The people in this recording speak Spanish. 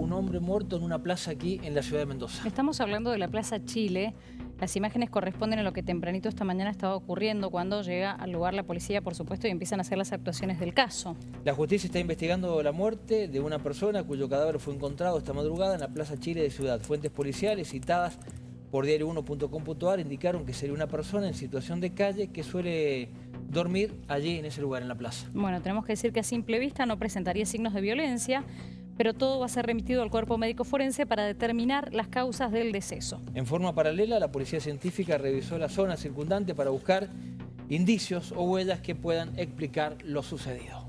un hombre muerto en una plaza aquí en la ciudad de Mendoza. Estamos hablando de la Plaza Chile. Las imágenes corresponden a lo que tempranito esta mañana estaba ocurriendo cuando llega al lugar la policía, por supuesto, y empiezan a hacer las actuaciones del caso. La justicia está investigando la muerte de una persona cuyo cadáver fue encontrado esta madrugada en la Plaza Chile de Ciudad. Fuentes policiales citadas por diario1.com.ar indicaron que sería una persona en situación de calle que suele dormir allí en ese lugar, en la plaza. Bueno, tenemos que decir que a simple vista no presentaría signos de violencia, pero todo va a ser remitido al cuerpo médico forense para determinar las causas del deceso. En forma paralela, la policía científica revisó la zona circundante para buscar indicios o huellas que puedan explicar lo sucedido.